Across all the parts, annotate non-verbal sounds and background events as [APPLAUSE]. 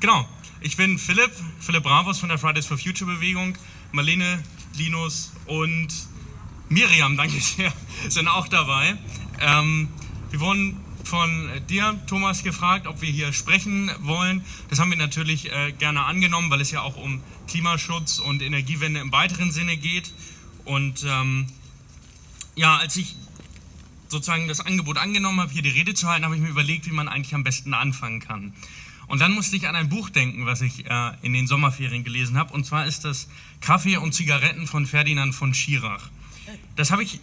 genau, ich bin Philipp, Philipp Bravos von der Fridays for Future Bewegung. Marlene, Linus und Miriam, danke sehr, [LAUGHS] sind auch dabei. Ähm, wir wurden von dir, Thomas, gefragt, ob wir hier sprechen wollen. Das haben wir natürlich äh, gerne angenommen, weil es ja auch um Klimaschutz und Energiewende im weiteren Sinne geht. Und ähm, ja, als ich sozusagen das Angebot angenommen habe, hier die Rede zu halten, habe ich mir überlegt, wie man eigentlich am besten anfangen kann. Und dann musste ich an ein Buch denken, was ich äh, in den Sommerferien gelesen habe. Und zwar ist das Kaffee und Zigaretten von Ferdinand von Schirach. Das habe ich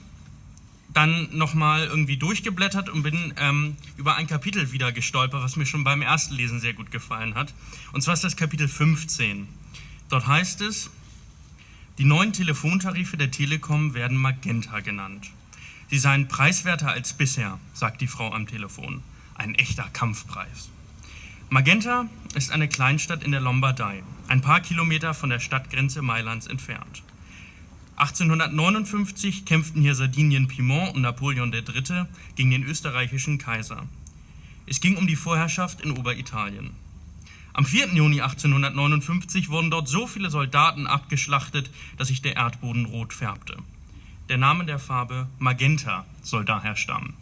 dann nochmal irgendwie durchgeblättert und bin ähm, über ein Kapitel wieder gestolpert, was mir schon beim ersten Lesen sehr gut gefallen hat. Und zwar ist das Kapitel 15. Dort heißt es, die neuen Telefontarife der Telekom werden Magenta genannt. Sie seien preiswerter als bisher, sagt die Frau am Telefon. Ein echter Kampfpreis. Magenta ist eine Kleinstadt in der Lombardei, ein paar Kilometer von der Stadtgrenze Mailands entfernt. 1859 kämpften hier Sardinien Piemont und Napoleon III. gegen den österreichischen Kaiser. Es ging um die Vorherrschaft in Oberitalien. Am 4. Juni 1859 wurden dort so viele Soldaten abgeschlachtet, dass sich der Erdboden rot färbte. Der Name der Farbe Magenta soll daher stammen.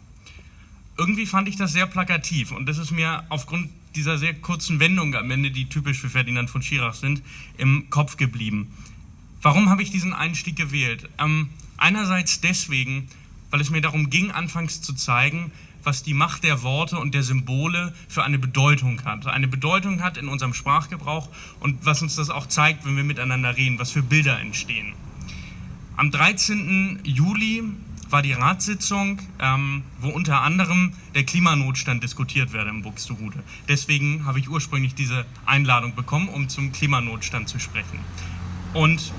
Irgendwie fand ich das sehr plakativ und das ist mir aufgrund dieser sehr kurzen Wendung am Ende, die typisch für Ferdinand von Schirach sind, im Kopf geblieben. Warum habe ich diesen Einstieg gewählt? Ähm, einerseits deswegen, weil es mir darum ging, anfangs zu zeigen, was die Macht der Worte und der Symbole für eine Bedeutung hat. Eine Bedeutung hat in unserem Sprachgebrauch und was uns das auch zeigt, wenn wir miteinander reden, was für Bilder entstehen. Am 13. Juli war die Ratssitzung, ähm, wo unter anderem der Klimanotstand diskutiert werde im Buxtehude. Deswegen habe ich ursprünglich diese Einladung bekommen, um zum Klimanotstand zu sprechen. Und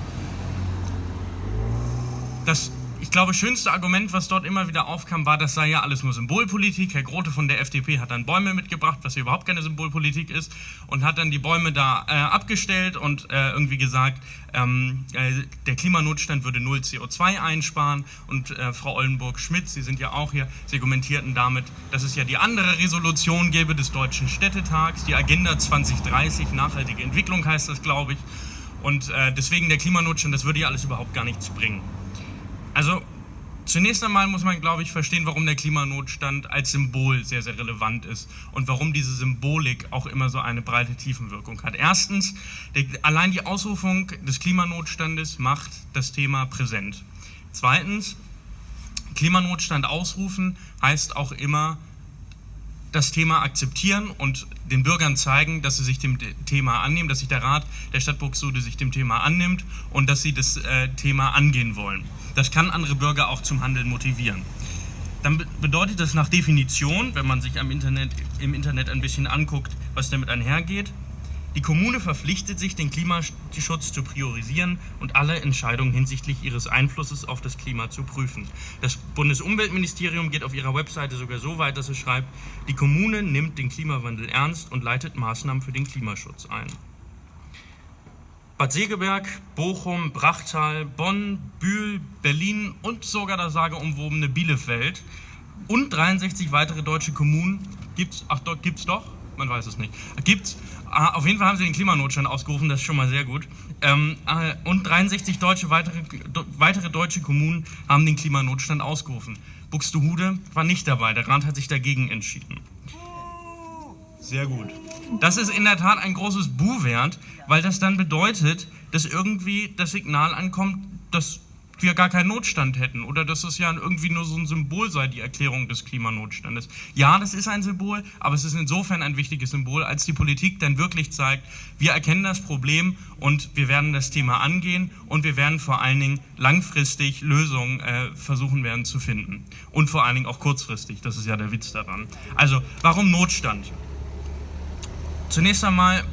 das, ich glaube, schönste Argument, was dort immer wieder aufkam, war, das sei ja alles nur Symbolpolitik. Herr Grote von der FDP hat dann Bäume mitgebracht, was hier überhaupt keine Symbolpolitik ist, und hat dann die Bäume da äh, abgestellt und äh, irgendwie gesagt, ähm, äh, der Klimanotstand würde null CO2 einsparen. Und äh, Frau Ollenburg-Schmidt, Sie sind ja auch hier, Sie argumentierten damit, dass es ja die andere Resolution gäbe des Deutschen Städtetags, die Agenda 2030, nachhaltige Entwicklung heißt das, glaube ich. Und äh, deswegen der Klimanotstand, das würde ja alles überhaupt gar nichts bringen. Also zunächst einmal muss man, glaube ich, verstehen, warum der Klimanotstand als Symbol sehr, sehr relevant ist und warum diese Symbolik auch immer so eine breite Tiefenwirkung hat. Erstens, der, allein die Ausrufung des Klimanotstandes macht das Thema präsent. Zweitens, Klimanotstand ausrufen heißt auch immer das Thema akzeptieren und den Bürgern zeigen, dass sie sich dem Thema annehmen, dass sich der Rat der Stadt Buxtehude sich dem Thema annimmt und dass sie das äh, Thema angehen wollen. Das kann andere Bürger auch zum Handeln motivieren. Dann bedeutet das nach Definition, wenn man sich Internet, im Internet ein bisschen anguckt, was damit einhergeht, die Kommune verpflichtet sich, den Klimaschutz zu priorisieren und alle Entscheidungen hinsichtlich ihres Einflusses auf das Klima zu prüfen. Das Bundesumweltministerium geht auf ihrer Webseite sogar so weit, dass es schreibt, die Kommune nimmt den Klimawandel ernst und leitet Maßnahmen für den Klimaschutz ein. Bad Segeberg, Bochum, Brachtal, Bonn, Bühl, Berlin und sogar das sageumwobene Bielefeld und 63 weitere deutsche Kommunen gibt es, ach, gibt es doch, man weiß es nicht, gibt Ah, auf jeden Fall haben sie den Klimanotstand ausgerufen, das ist schon mal sehr gut. Ähm, äh, und 63 deutsche, weitere, weitere deutsche Kommunen haben den Klimanotstand ausgerufen. Buxtehude war nicht dabei, der Rat hat sich dagegen entschieden. Sehr gut. Das ist in der Tat ein großes Bu wert, weil das dann bedeutet, dass irgendwie das Signal ankommt, dass wir gar keinen Notstand hätten oder dass es ja irgendwie nur so ein Symbol sei, die Erklärung des Klimanotstandes. Ja, das ist ein Symbol, aber es ist insofern ein wichtiges Symbol, als die Politik dann wirklich zeigt, wir erkennen das Problem und wir werden das Thema angehen und wir werden vor allen Dingen langfristig Lösungen äh, versuchen werden zu finden. Und vor allen Dingen auch kurzfristig, das ist ja der Witz daran. Also, warum Notstand? Zunächst einmal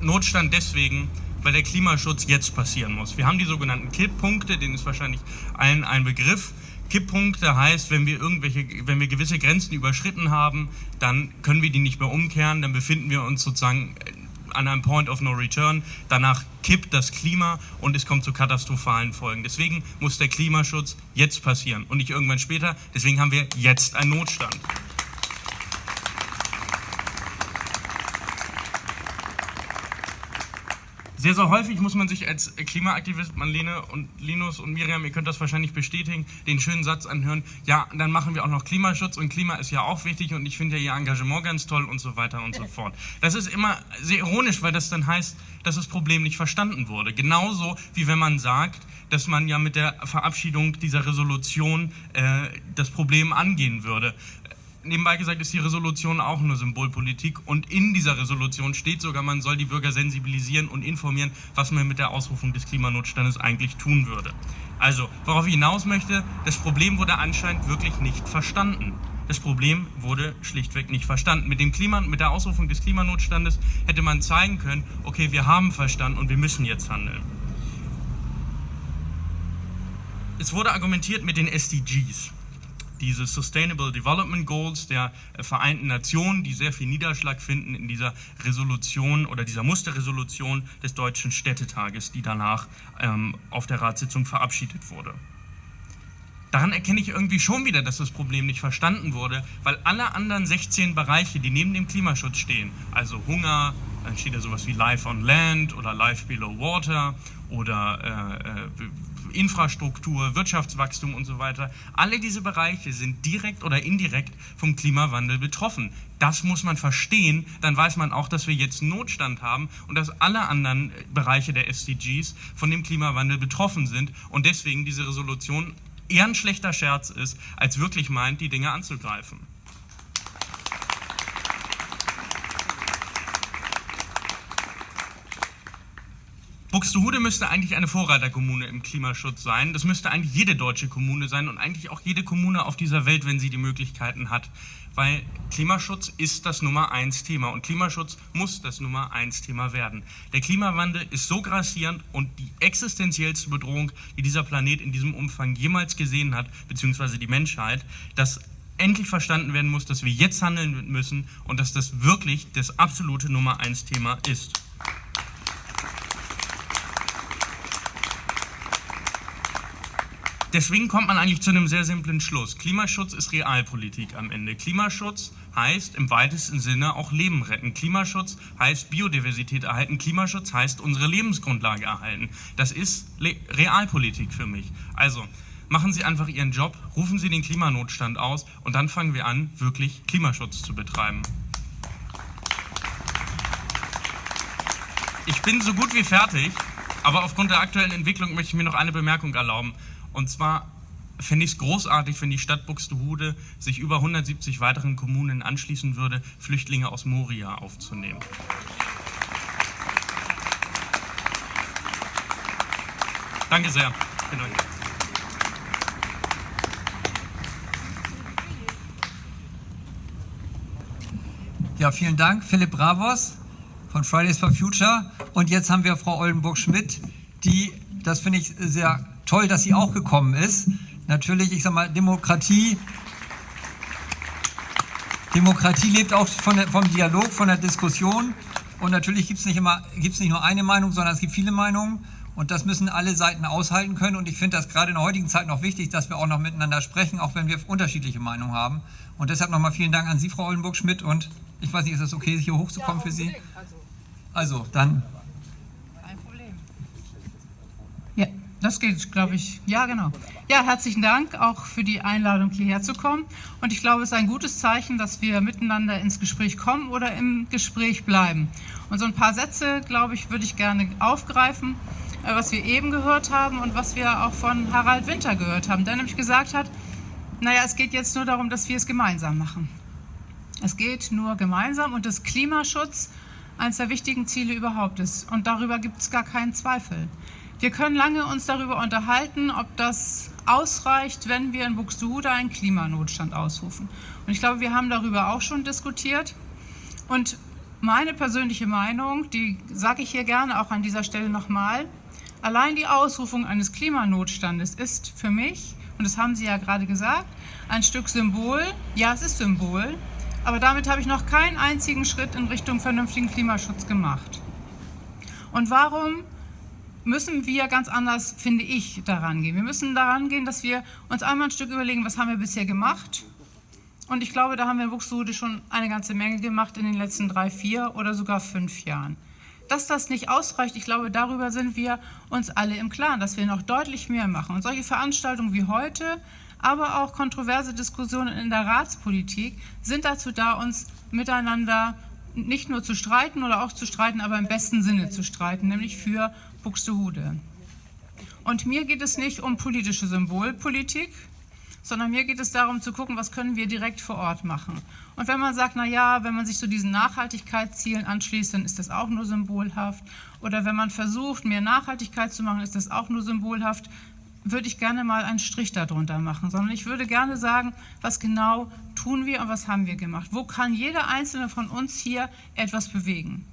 Notstand deswegen, weil der Klimaschutz jetzt passieren muss. Wir haben die sogenannten Kipppunkte, denen ist wahrscheinlich allen ein Begriff. Kipppunkte heißt, wenn wir irgendwelche, wenn wir gewisse Grenzen überschritten haben, dann können wir die nicht mehr umkehren, dann befinden wir uns sozusagen an einem Point of No Return. Danach kippt das Klima und es kommt zu katastrophalen Folgen. Deswegen muss der Klimaschutz jetzt passieren und nicht irgendwann später. Deswegen haben wir jetzt einen Notstand. Sehr, sehr häufig muss man sich als Klimaaktivist, Marlene und Linus und Miriam, ihr könnt das wahrscheinlich bestätigen, den schönen Satz anhören, ja, dann machen wir auch noch Klimaschutz und Klima ist ja auch wichtig und ich finde ja ihr Engagement ganz toll und so weiter und so fort. Das ist immer sehr ironisch, weil das dann heißt, dass das Problem nicht verstanden wurde. Genauso wie wenn man sagt, dass man ja mit der Verabschiedung dieser Resolution äh, das Problem angehen würde nebenbei gesagt ist die Resolution auch nur Symbolpolitik und in dieser Resolution steht sogar, man soll die Bürger sensibilisieren und informieren, was man mit der Ausrufung des Klimanotstandes eigentlich tun würde. Also, worauf ich hinaus möchte, das Problem wurde anscheinend wirklich nicht verstanden. Das Problem wurde schlichtweg nicht verstanden. Mit, dem Klima, mit der Ausrufung des Klimanotstandes hätte man zeigen können, okay, wir haben verstanden und wir müssen jetzt handeln. Es wurde argumentiert mit den SDGs diese Sustainable Development Goals der äh, Vereinten Nationen, die sehr viel Niederschlag finden in dieser Resolution oder dieser Musterresolution des Deutschen Städtetages, die danach ähm, auf der Ratssitzung verabschiedet wurde. Daran erkenne ich irgendwie schon wieder, dass das Problem nicht verstanden wurde, weil alle anderen 16 Bereiche, die neben dem Klimaschutz stehen, also Hunger, dann steht da sowas wie Life on Land oder Life Below Water oder äh, äh Infrastruktur, Wirtschaftswachstum und so weiter. Alle diese Bereiche sind direkt oder indirekt vom Klimawandel betroffen. Das muss man verstehen, dann weiß man auch, dass wir jetzt Notstand haben und dass alle anderen Bereiche der SDGs von dem Klimawandel betroffen sind und deswegen diese Resolution eher ein schlechter Scherz ist, als wirklich meint, die Dinge anzugreifen. Buxtehude müsste eigentlich eine Vorreiterkommune im Klimaschutz sein. Das müsste eigentlich jede deutsche Kommune sein und eigentlich auch jede Kommune auf dieser Welt, wenn sie die Möglichkeiten hat. Weil Klimaschutz ist das Nummer eins Thema und Klimaschutz muss das Nummer eins Thema werden. Der Klimawandel ist so grassierend und die existenziellste Bedrohung, die dieser Planet in diesem Umfang jemals gesehen hat, beziehungsweise die Menschheit, dass endlich verstanden werden muss, dass wir jetzt handeln müssen und dass das wirklich das absolute Nummer eins Thema ist. Deswegen kommt man eigentlich zu einem sehr simplen Schluss. Klimaschutz ist Realpolitik am Ende. Klimaschutz heißt im weitesten Sinne auch Leben retten. Klimaschutz heißt Biodiversität erhalten. Klimaschutz heißt unsere Lebensgrundlage erhalten. Das ist Le Realpolitik für mich. Also machen Sie einfach Ihren Job, rufen Sie den Klimanotstand aus und dann fangen wir an, wirklich Klimaschutz zu betreiben. Ich bin so gut wie fertig, aber aufgrund der aktuellen Entwicklung möchte ich mir noch eine Bemerkung erlauben. Und zwar fände ich es großartig, wenn die Stadt Buxtehude sich über 170 weiteren Kommunen anschließen würde, Flüchtlinge aus Moria aufzunehmen. Danke sehr. Ja, vielen Dank, Philipp Bravos von Fridays for Future. Und jetzt haben wir Frau Oldenburg-Schmidt, die, das finde ich sehr toll, dass sie auch gekommen ist. Natürlich, ich sage mal, Demokratie, Demokratie lebt auch der, vom Dialog, von der Diskussion. Und natürlich gibt es nicht, nicht nur eine Meinung, sondern es gibt viele Meinungen. Und das müssen alle Seiten aushalten können. Und ich finde das gerade in der heutigen Zeit noch wichtig, dass wir auch noch miteinander sprechen, auch wenn wir unterschiedliche Meinungen haben. Und deshalb nochmal vielen Dank an Sie, Frau Oldenburg-Schmidt. Und ich weiß nicht, ist es okay, hier hochzukommen ja, für Sie? Also, also dann Das geht, glaube ich. Ja, genau. Ja, herzlichen Dank auch für die Einladung, hierher zu kommen. Und ich glaube, es ist ein gutes Zeichen, dass wir miteinander ins Gespräch kommen oder im Gespräch bleiben. Und so ein paar Sätze, glaube ich, würde ich gerne aufgreifen, äh, was wir eben gehört haben und was wir auch von Harald Winter gehört haben, der nämlich gesagt hat, naja, es geht jetzt nur darum, dass wir es gemeinsam machen. Es geht nur gemeinsam und das Klimaschutz eines der wichtigen Ziele überhaupt ist. Und darüber gibt es gar keinen Zweifel. Wir können lange uns darüber unterhalten, ob das ausreicht, wenn wir in Buxtehude einen Klimanotstand ausrufen. Und ich glaube, wir haben darüber auch schon diskutiert. Und meine persönliche Meinung, die sage ich hier gerne auch an dieser Stelle nochmal, allein die Ausrufung eines Klimanotstandes ist für mich, und das haben Sie ja gerade gesagt, ein Stück Symbol. Ja, es ist Symbol, aber damit habe ich noch keinen einzigen Schritt in Richtung vernünftigen Klimaschutz gemacht. Und warum müssen wir ganz anders, finde ich, daran gehen. Wir müssen daran gehen, dass wir uns einmal ein Stück überlegen, was haben wir bisher gemacht. Und ich glaube, da haben wir in Buxtehude schon eine ganze Menge gemacht in den letzten drei, vier oder sogar fünf Jahren. Dass das nicht ausreicht, ich glaube, darüber sind wir uns alle im Klaren, dass wir noch deutlich mehr machen. Und solche Veranstaltungen wie heute, aber auch kontroverse Diskussionen in der Ratspolitik sind dazu da, uns miteinander nicht nur zu streiten oder auch zu streiten, aber im besten Sinne zu streiten, nämlich für Buxtehude. Und mir geht es nicht um politische Symbolpolitik, sondern mir geht es darum zu gucken, was können wir direkt vor Ort machen. Und wenn man sagt, na ja, wenn man sich zu diesen Nachhaltigkeitszielen anschließt, dann ist das auch nur symbolhaft. Oder wenn man versucht, mehr Nachhaltigkeit zu machen, ist das auch nur symbolhaft würde ich gerne mal einen Strich darunter machen, sondern ich würde gerne sagen, was genau tun wir und was haben wir gemacht. Wo kann jeder Einzelne von uns hier etwas bewegen?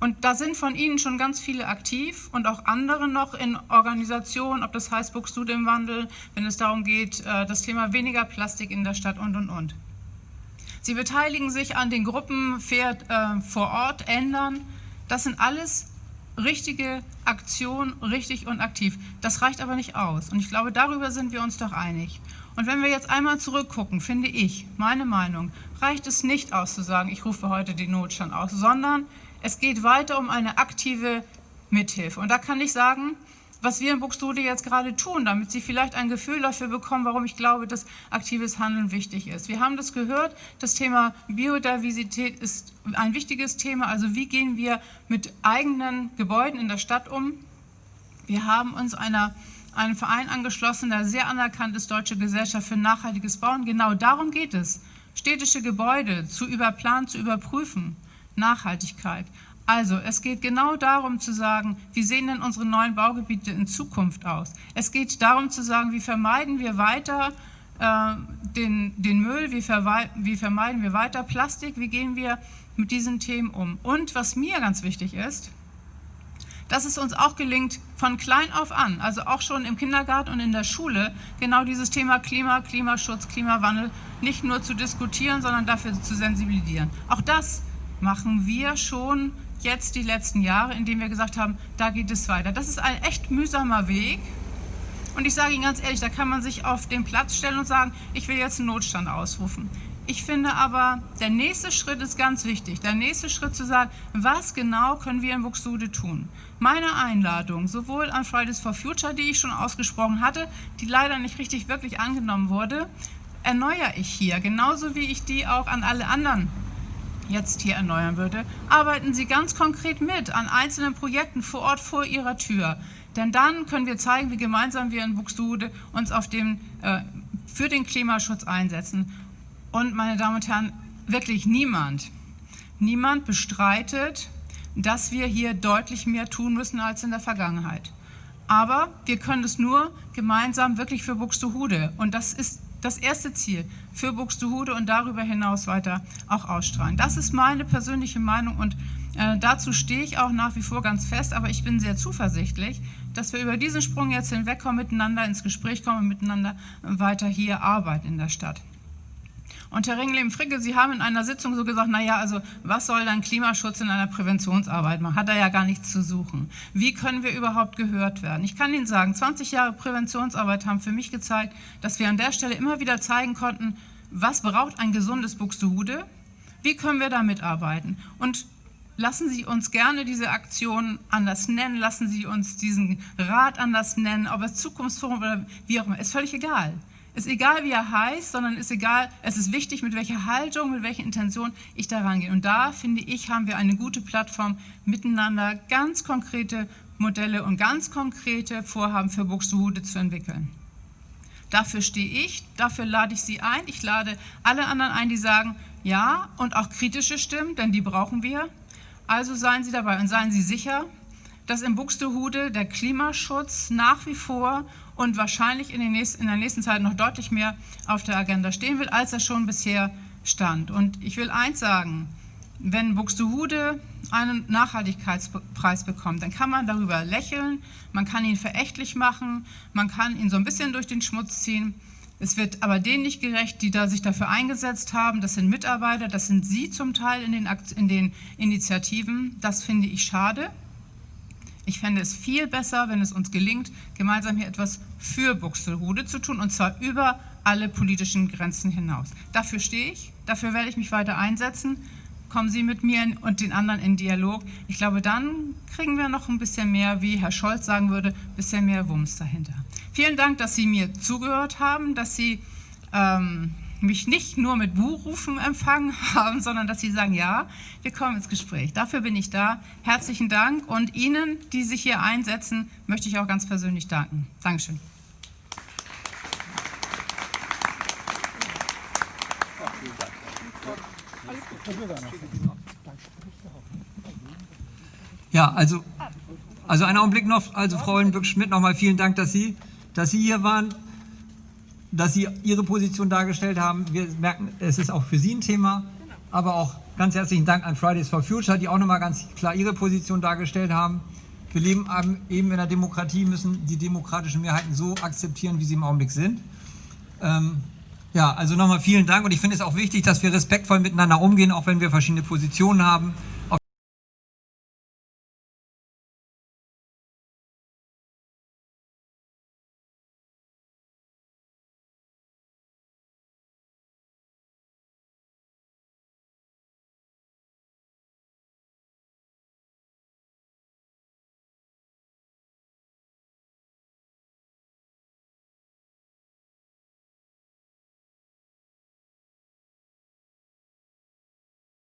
Und da sind von Ihnen schon ganz viele aktiv und auch andere noch in Organisationen, ob das heißt Buxtehude im Wandel, wenn es darum geht, äh, das Thema weniger Plastik in der Stadt und, und, und. Sie beteiligen sich an den Gruppen Pferd äh, vor Ort, ändern. Das sind alles richtige Aktion, richtig und aktiv. Das reicht aber nicht aus. Und ich glaube, darüber sind wir uns doch einig. Und wenn wir jetzt einmal zurückgucken, finde ich, meine Meinung, reicht es nicht aus zu sagen, ich rufe heute den Notstand aus, sondern es geht weiter um eine aktive Mithilfe. Und da kann ich sagen, was wir in Buxtehude jetzt gerade tun, damit Sie vielleicht ein Gefühl dafür bekommen, warum ich glaube, dass aktives Handeln wichtig ist. Wir haben das gehört, das Thema Biodiversität ist ein wichtiges Thema. Also wie gehen wir mit eigenen Gebäuden in der Stadt um? Wir haben uns einer, einem Verein angeschlossen, der sehr anerkannt ist, Deutsche Gesellschaft für nachhaltiges Bauen. Genau darum geht es, städtische Gebäude zu überplanen, zu überprüfen. Nachhaltigkeit. Also, es geht genau darum zu sagen, wie sehen denn unsere neuen Baugebiete in Zukunft aus? Es geht darum zu sagen, wie vermeiden wir weiter äh, den, den Müll, wie, wie vermeiden wir weiter Plastik, wie gehen wir mit diesen Themen um? Und was mir ganz wichtig ist, dass es uns auch gelingt, von klein auf an, also auch schon im Kindergarten und in der Schule, genau dieses Thema Klima, Klimaschutz, Klimawandel nicht nur zu diskutieren, sondern dafür zu sensibilisieren. Auch das machen wir schon jetzt die letzten Jahre, indem wir gesagt haben, da geht es weiter. Das ist ein echt mühsamer Weg. Und ich sage Ihnen ganz ehrlich, da kann man sich auf den Platz stellen und sagen, ich will jetzt einen Notstand ausrufen. Ich finde aber, der nächste Schritt ist ganz wichtig. Der nächste Schritt zu sagen, was genau können wir in Buxtehude tun? Meine Einladung, sowohl an Fridays for Future, die ich schon ausgesprochen hatte, die leider nicht richtig wirklich angenommen wurde, erneuere ich hier, genauso wie ich die auch an alle anderen jetzt hier erneuern würde, arbeiten Sie ganz konkret mit an einzelnen Projekten vor Ort vor Ihrer Tür. Denn dann können wir zeigen, wie gemeinsam wir in Buxtehude uns auf dem, äh, für den Klimaschutz einsetzen. Und meine Damen und Herren, wirklich niemand, niemand bestreitet, dass wir hier deutlich mehr tun müssen als in der Vergangenheit. Aber wir können es nur gemeinsam wirklich für Buxtehude. Und das ist das erste Ziel für Buxtehude und darüber hinaus weiter auch ausstrahlen. Das ist meine persönliche Meinung und äh, dazu stehe ich auch nach wie vor ganz fest, aber ich bin sehr zuversichtlich, dass wir über diesen Sprung jetzt hinwegkommen, miteinander ins Gespräch kommen und miteinander weiter hier arbeiten in der Stadt. Und Herr Ringlem-Fricke, Sie haben in einer Sitzung so gesagt, naja, also was soll dann Klimaschutz in einer Präventionsarbeit machen? Hat er ja gar nichts zu suchen. Wie können wir überhaupt gehört werden? Ich kann Ihnen sagen, 20 Jahre Präventionsarbeit haben für mich gezeigt, dass wir an der Stelle immer wieder zeigen konnten, was braucht ein gesundes Buxtehude? Wie können wir da mitarbeiten? Und lassen Sie uns gerne diese Aktion anders nennen, lassen Sie uns diesen Rat anders nennen, ob es Zukunftsforum oder wie auch immer, ist völlig egal. Ist egal, wie er heißt, sondern ist egal, es ist wichtig, mit welcher Haltung, mit welcher Intention ich da rangehe. Und da, finde ich, haben wir eine gute Plattform, miteinander ganz konkrete Modelle und ganz konkrete Vorhaben für Buxtehude zu entwickeln. Dafür stehe ich, dafür lade ich Sie ein. Ich lade alle anderen ein, die sagen, ja, und auch kritische Stimmen, denn die brauchen wir. Also seien Sie dabei und seien Sie sicher, dass in Buxtehude der Klimaschutz nach wie vor und wahrscheinlich in, nächsten, in, der nächsten Zeit noch deutlich mehr auf der Agenda stehen will, als er schon bisher stand. Und ich will eins sagen, wenn Buxtehude einen Nachhaltigkeitspreis bekommt, dann kann man darüber lächeln, man kann ihn verächtlich machen, man kann ihn so ein bisschen durch den Schmutz ziehen. Es wird aber denen nicht gerecht, die da sich dafür eingesetzt haben. Das sind Mitarbeiter, das sind Sie zum Teil in den, in den Initiativen. Das finde ich schade. Ich fände es viel besser, wenn es uns gelingt, gemeinsam hier etwas für Buxtehude zu tun, und zwar über alle politischen Grenzen hinaus. Dafür stehe ich, dafür werde ich mich weiter einsetzen. kommen Sie mit mir und den anderen in Dialog. Ich glaube, dann kriegen wir noch ein bisschen mehr, wie Herr Scholz sagen würde, ein bisschen mehr Wumms dahinter. Vielen Dank, dass Sie mir zugehört haben, dass Sie ähm, mich nicht nur mit Buhrufen empfangen [LAUGHS] haben, sondern dass Sie sagen, ja, wir kommen ins Gespräch. Dafür bin ich da. Herzlichen Dank und Ihnen, die sich hier einsetzen, möchte ich auch ganz persönlich danken. Dankeschön. Ja, also, also einen Augenblick noch, also Frau Hollenböck-Schmidt, nochmal vielen Dank, dass Sie, dass Sie hier waren, dass Sie Ihre Position dargestellt haben. Wir merken, es ist auch für Sie ein Thema, aber auch ganz herzlichen Dank an Fridays for Future, die auch nochmal ganz klar ihre Position dargestellt haben. Wir leben eben in einer Demokratie, müssen die demokratischen Mehrheiten so akzeptieren, wie sie im Augenblick sind. Ähm, ja, also nochmal vielen Dank und ich finde es auch wichtig, dass wir respektvoll miteinander umgehen, auch wenn wir verschiedene Positionen haben.